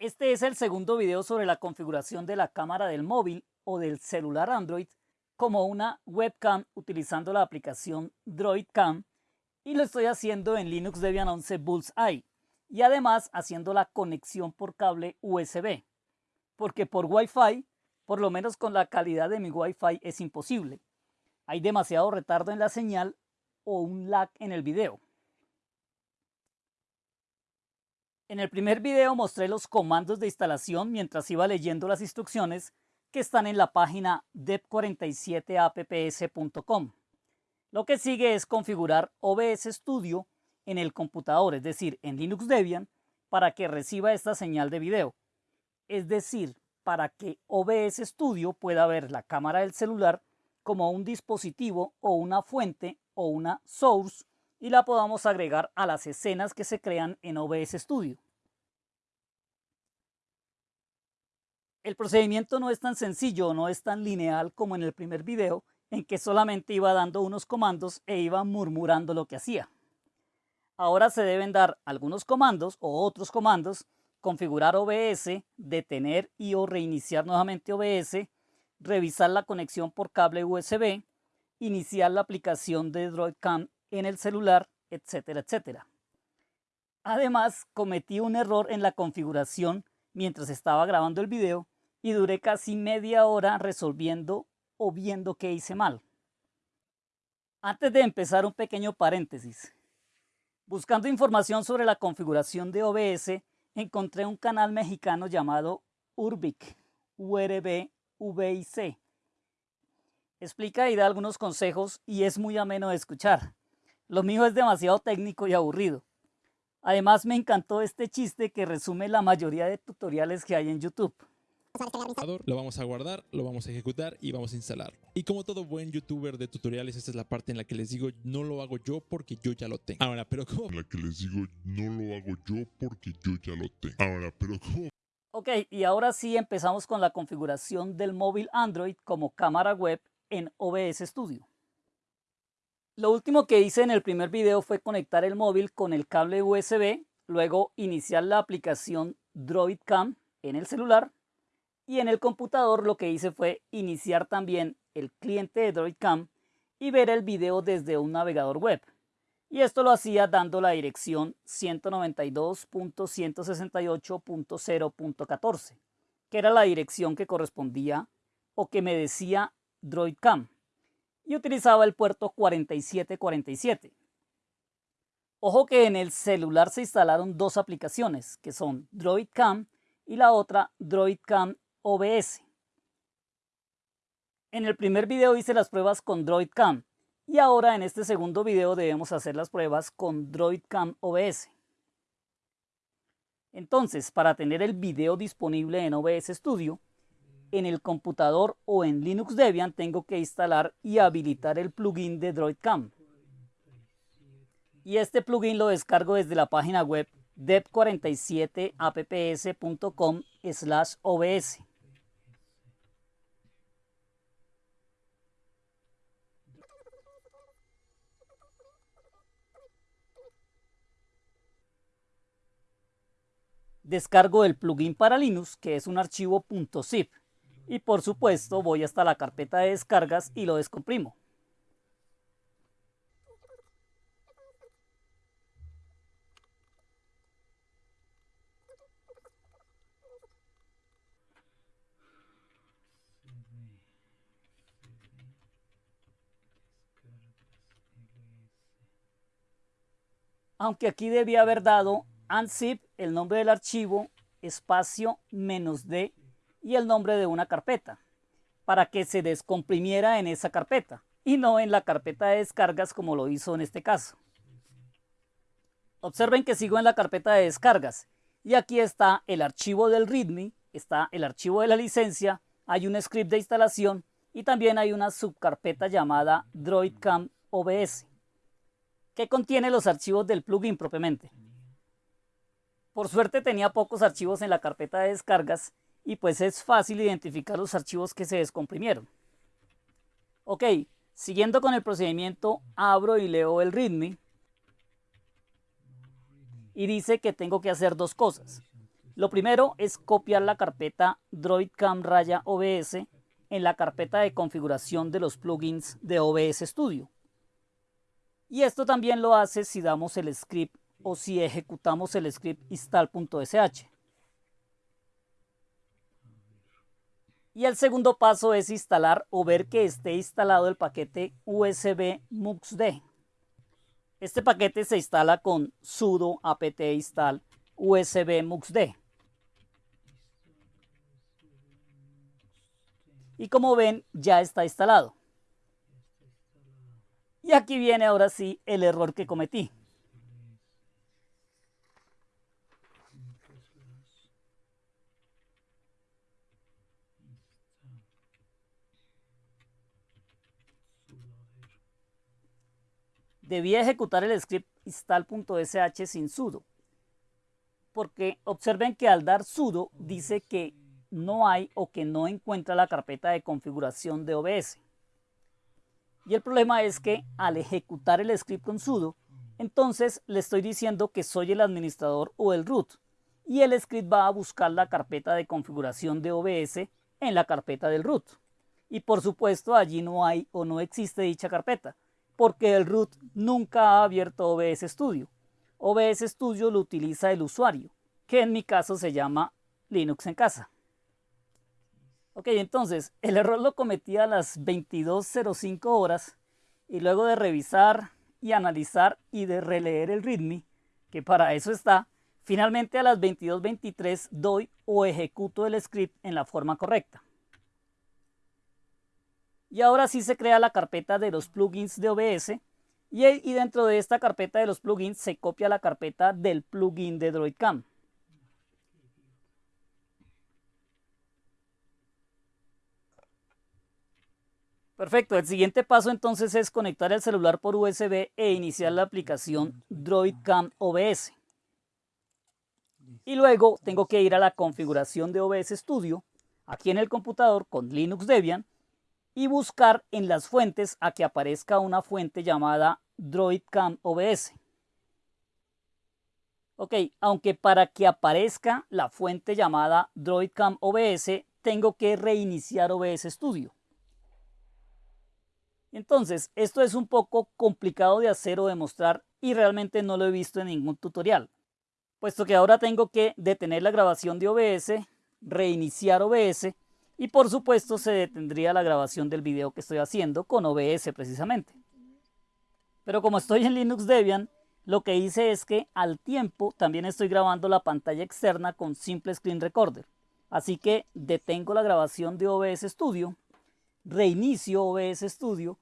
Este es el segundo video sobre la configuración de la cámara del móvil o del celular Android como una webcam utilizando la aplicación DroidCam y lo estoy haciendo en Linux Debian 11 Bullseye y además haciendo la conexión por cable USB porque por Wi-Fi, por lo menos con la calidad de mi Wi-Fi es imposible. Hay demasiado retardo en la señal o un lag en el video. En el primer video mostré los comandos de instalación mientras iba leyendo las instrucciones que están en la página dep47apps.com. Lo que sigue es configurar OBS Studio en el computador, es decir, en Linux Debian, para que reciba esta señal de video. Es decir, para que OBS Studio pueda ver la cámara del celular como un dispositivo o una fuente o una source y la podamos agregar a las escenas que se crean en OBS Studio. El procedimiento no es tan sencillo, no es tan lineal como en el primer video, en que solamente iba dando unos comandos e iba murmurando lo que hacía. Ahora se deben dar algunos comandos o otros comandos, configurar OBS, detener y o reiniciar nuevamente OBS, revisar la conexión por cable USB, iniciar la aplicación de DroidCam en el celular, etcétera, etcétera. Además, cometí un error en la configuración mientras estaba grabando el video y duré casi media hora resolviendo o viendo qué hice mal. Antes de empezar un pequeño paréntesis. Buscando información sobre la configuración de OBS, encontré un canal mexicano llamado Urbic. Explica y da algunos consejos y es muy ameno de escuchar. Lo mío es demasiado técnico y aburrido. Además me encantó este chiste que resume la mayoría de tutoriales que hay en YouTube. Lo vamos a guardar, lo vamos a ejecutar y vamos a instalar. Y como todo buen youtuber de tutoriales, esta es la parte en la que les digo no lo hago yo porque yo ya lo tengo. Ahora, pero ¿cómo? En la que les digo no lo hago yo porque yo ya lo tengo. Ahora, pero ¿cómo? Ok, y ahora sí empezamos con la configuración del móvil Android como cámara web en OBS Studio. Lo último que hice en el primer video fue conectar el móvil con el cable USB, luego iniciar la aplicación DroidCam en el celular y en el computador lo que hice fue iniciar también el cliente de DroidCam y ver el video desde un navegador web. Y esto lo hacía dando la dirección 192.168.0.14, que era la dirección que correspondía o que me decía DroidCam y utilizaba el puerto 4747. Ojo que en el celular se instalaron dos aplicaciones, que son DroidCam y la otra DroidCam OBS. En el primer video hice las pruebas con DroidCam y ahora en este segundo video debemos hacer las pruebas con DroidCam OBS. Entonces, para tener el video disponible en OBS Studio, en el computador o en Linux Debian tengo que instalar y habilitar el plugin de DroidCam. Y este plugin lo descargo desde la página web dep47apps.com obs. Descargo el plugin para Linux, que es un archivo .zip y por supuesto voy hasta la carpeta de descargas y lo descomprimo. Aunque aquí debía haber dado unzip, el nombre del archivo, espacio menos d y el nombre de una carpeta para que se descomprimiera en esa carpeta y no en la carpeta de descargas como lo hizo en este caso. Observen que sigo en la carpeta de descargas y aquí está el archivo del README, está el archivo de la licencia, hay un script de instalación y también hay una subcarpeta llamada DroidCam OBS que contiene los archivos del plugin propiamente. Por suerte tenía pocos archivos en la carpeta de descargas y pues es fácil identificar los archivos que se descomprimieron. Ok, siguiendo con el procedimiento, abro y leo el README y dice que tengo que hacer dos cosas. Lo primero es copiar la carpeta DroidCam raya OBS en la carpeta de configuración de los plugins de OBS Studio. Y esto también lo hace si damos el script o si ejecutamos el script install.sh. Y el segundo paso es instalar o ver que esté instalado el paquete USB MuxD. Este paquete se instala con sudo apt install USB MuxD. Y como ven, ya está instalado. Y aquí viene ahora sí el error que cometí. Debía ejecutar el script install.sh sin sudo. Porque observen que al dar sudo dice que no hay o que no encuentra la carpeta de configuración de OBS. Y el problema es que al ejecutar el script con sudo, entonces le estoy diciendo que soy el administrador o el root. Y el script va a buscar la carpeta de configuración de OBS en la carpeta del root. Y por supuesto allí no hay o no existe dicha carpeta, porque el root nunca ha abierto OBS Studio. OBS Studio lo utiliza el usuario, que en mi caso se llama Linux en casa. Ok, entonces el error lo cometí a las 22.05 horas y luego de revisar y analizar y de releer el README, que para eso está, finalmente a las 22.23 doy o ejecuto el script en la forma correcta. Y ahora sí se crea la carpeta de los plugins de OBS y, y dentro de esta carpeta de los plugins se copia la carpeta del plugin de DroidCam. Perfecto, el siguiente paso entonces es conectar el celular por USB e iniciar la aplicación DroidCam OBS. Y luego tengo que ir a la configuración de OBS Studio, aquí en el computador con Linux Debian, y buscar en las fuentes a que aparezca una fuente llamada DroidCam OBS. Ok, aunque para que aparezca la fuente llamada DroidCam OBS, tengo que reiniciar OBS Studio. Entonces, esto es un poco complicado de hacer o demostrar y realmente no lo he visto en ningún tutorial, puesto que ahora tengo que detener la grabación de OBS, reiniciar OBS y por supuesto se detendría la grabación del video que estoy haciendo con OBS precisamente. Pero como estoy en Linux Debian, lo que hice es que al tiempo también estoy grabando la pantalla externa con Simple Screen Recorder. Así que detengo la grabación de OBS Studio reinicio OBS Studio.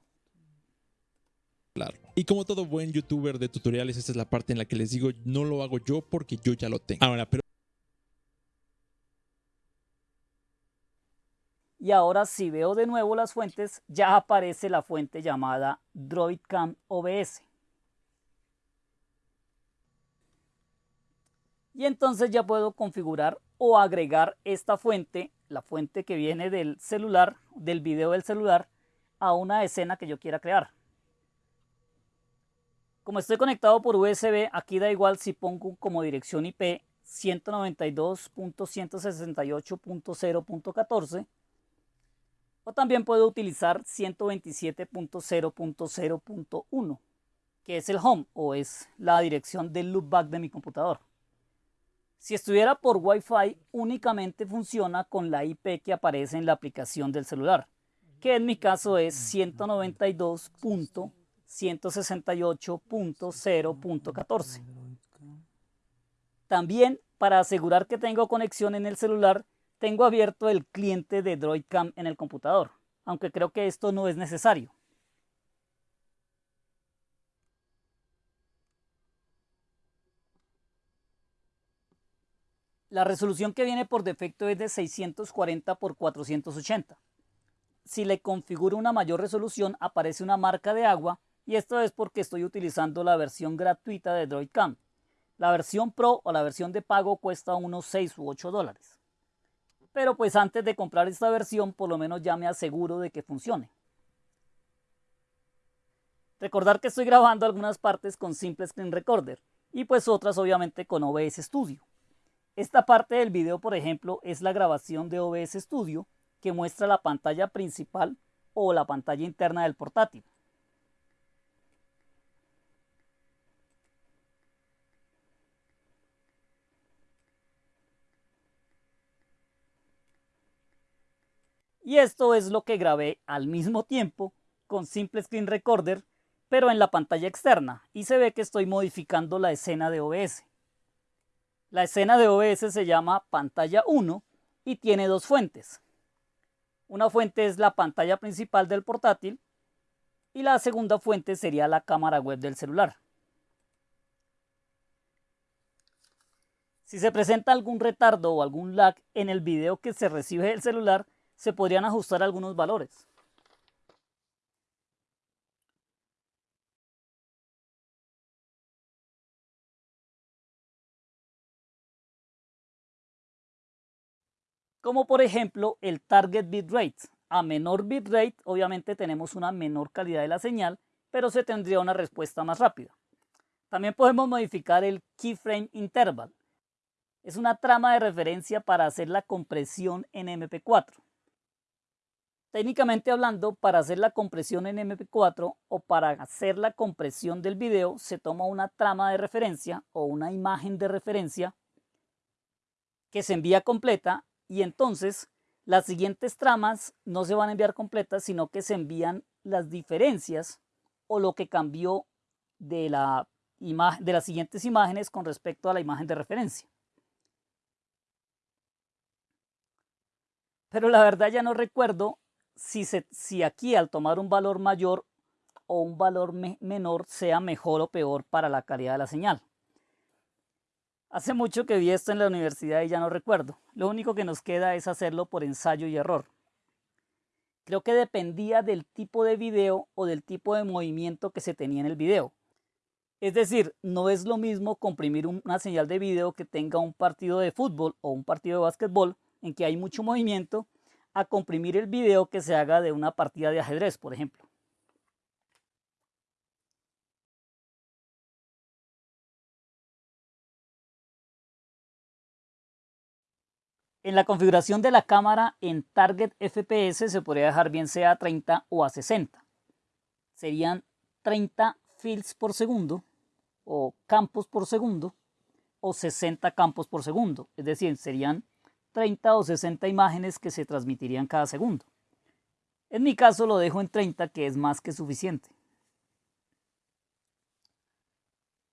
Claro. Y como todo buen youtuber de tutoriales, esta es la parte en la que les digo, no lo hago yo porque yo ya lo tengo. Ahora, pero... Y ahora si veo de nuevo las fuentes, ya aparece la fuente llamada DroidCam OBS. Y entonces ya puedo configurar o agregar esta fuente la fuente que viene del celular, del video del celular, a una escena que yo quiera crear. Como estoy conectado por USB, aquí da igual si pongo como dirección IP 192.168.0.14 o también puedo utilizar 127.0.0.1 que es el home o es la dirección del loopback de mi computador. Si estuviera por Wi-Fi, únicamente funciona con la IP que aparece en la aplicación del celular, que en mi caso es 192.168.0.14. También, para asegurar que tengo conexión en el celular, tengo abierto el cliente de DroidCam en el computador, aunque creo que esto no es necesario. La resolución que viene por defecto es de 640 x 480. Si le configuro una mayor resolución aparece una marca de agua y esto es porque estoy utilizando la versión gratuita de DroidCam. La versión Pro o la versión de pago cuesta unos 6 u 8 dólares. Pero pues antes de comprar esta versión por lo menos ya me aseguro de que funcione. Recordar que estoy grabando algunas partes con Simple Screen Recorder y pues otras obviamente con OBS Studio. Esta parte del video, por ejemplo, es la grabación de OBS Studio que muestra la pantalla principal o la pantalla interna del portátil. Y esto es lo que grabé al mismo tiempo con Simple Screen Recorder, pero en la pantalla externa, y se ve que estoy modificando la escena de OBS. La escena de OBS se llama pantalla 1 y tiene dos fuentes. Una fuente es la pantalla principal del portátil y la segunda fuente sería la cámara web del celular. Si se presenta algún retardo o algún lag en el video que se recibe del celular, se podrían ajustar algunos valores. Como por ejemplo el target bitrate. A menor bitrate obviamente tenemos una menor calidad de la señal, pero se tendría una respuesta más rápida. También podemos modificar el keyframe interval. Es una trama de referencia para hacer la compresión en MP4. Técnicamente hablando, para hacer la compresión en MP4 o para hacer la compresión del video, se toma una trama de referencia o una imagen de referencia que se envía completa y entonces las siguientes tramas no se van a enviar completas, sino que se envían las diferencias o lo que cambió de, la de las siguientes imágenes con respecto a la imagen de referencia. Pero la verdad ya no recuerdo si, aquí al tomar un valor mayor o un valor menor sea mejor o peor para la calidad de la señal. Hace mucho que vi esto en la universidad y ya no recuerdo. Lo único que nos queda es hacerlo por ensayo y error. Creo que dependía del tipo de video o del tipo de movimiento que se tenía en el video. Es decir, no es lo mismo comprimir una señal de video que tenga un partido de fútbol o un partido de básquetbol en que hay mucho movimiento a comprimir el video que se haga de una partida de ajedrez, por ejemplo. En la configuración de la cámara en Target FPS se podría dejar bien sea a 30 o a 60. Serían 30 fields por segundo o campos por segundo o 60 campos por segundo. Es decir, serían 30 o 60 imágenes que se transmitirían cada segundo. En mi caso lo dejo en 30 que es más que suficiente.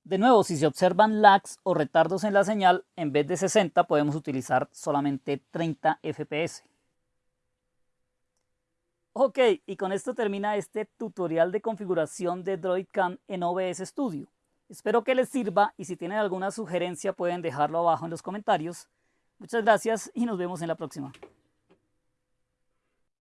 De nuevo, si se observan lags o retardos en la señal, en vez de 60 podemos utilizar solamente 30 FPS. Ok, y con esto termina este tutorial de configuración de DroidCam en OBS Studio. Espero que les sirva y si tienen alguna sugerencia pueden dejarlo abajo en los comentarios. Muchas gracias y nos vemos en la próxima.